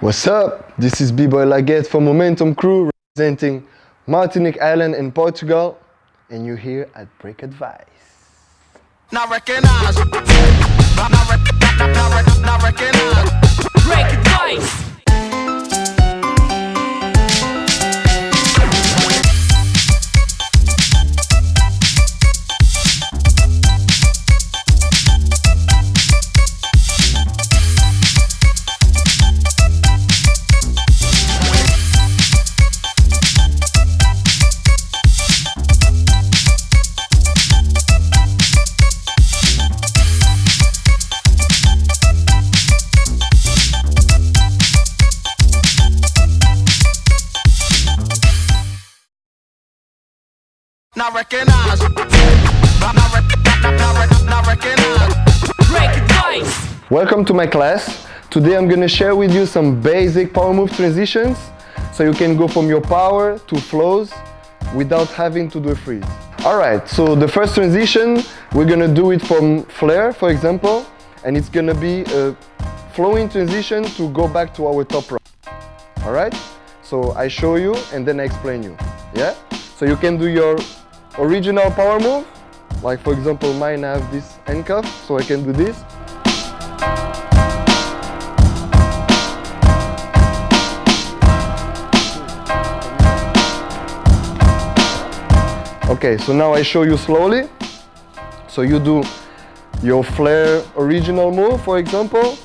What's up? This is B-Boy Laguette from Momentum Crew representing Martinique Island in Portugal and you're here at Break Advice. Not recognize. Not, not, not, not recognize. Break Advice. Not recognize. Welcome to my class. Today I'm gonna share with you some basic power move transitions so you can go from your power to flows without having to do a freeze. Alright, so the first transition, we're gonna do it from flare, for example, and it's gonna be a flowing transition to go back to our top rock. Alright? So I show you and then I explain you. Yeah? So you can do your original power move. Like for example, mine have this handcuff, so I can do this. Okay, so now I show you slowly. So you do your flare original move, for example.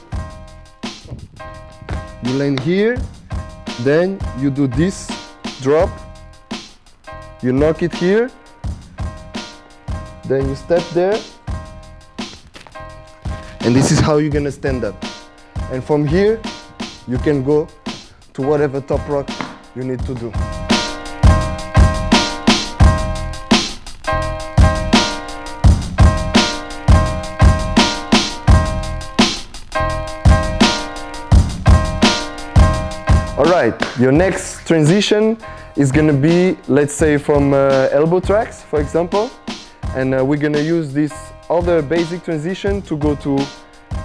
You land here, then you do this drop. You knock it here, then you step there. And this is how you're gonna stand up. And from here, you can go to whatever top rock you need to do. All right, your next transition is gonna be, let's say from uh, elbow tracks, for example and uh, we're gonna use this other basic transition to go to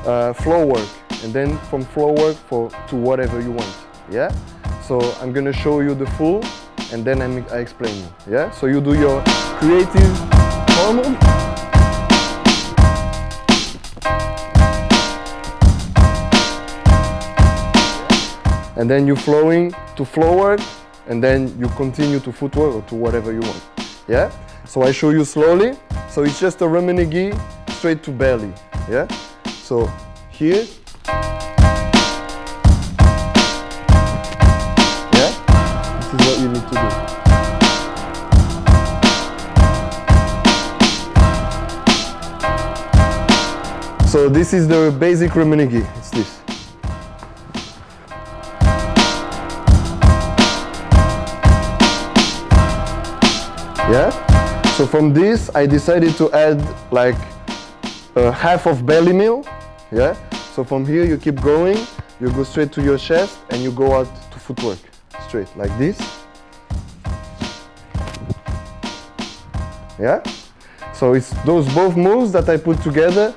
uh, floor work. And then from floor work for to whatever you want. Yeah? So I'm gonna show you the full and then I'm, I explain you. Yeah? So you do your creative hormone and then you're flowing to floor work and then you continue to footwork or to whatever you want. Yeah so I show you slowly. So it's just a Rummenigge straight to belly. Yeah? So here. Yeah? This is what you need to do. So this is the basic Rummenigge. It's this. Yeah? So from this, I decided to add like a half of belly mill. Yeah. So from here, you keep going. You go straight to your chest and you go out to footwork. Straight like this. Yeah. So it's those both moves that I put together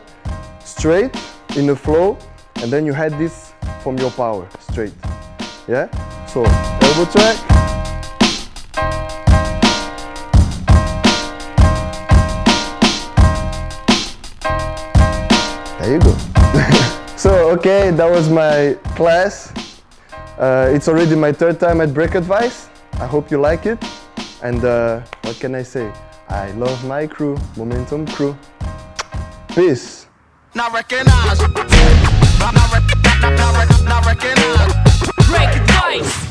straight in a flow and then you had this from your power straight. Yeah. So elbow track. There you go. so, okay, that was my class. Uh, it's already my third time at Break Advice. I hope you like it. And uh, what can I say? I love my crew, Momentum Crew. Peace. Not recognize. Not, not, not, not, not recognize. Break Advice.